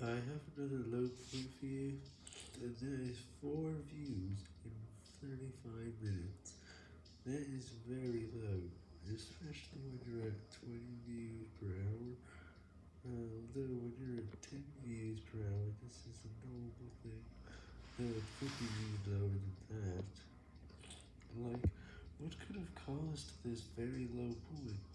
I have another low point for you, and that is 4 views in 35 minutes. That is very low, especially when you're at 20 views per hour, um, although when you're at 10 views per hour, this is a normal thing, though it could be even lower than that. Like, what could have caused this very low point?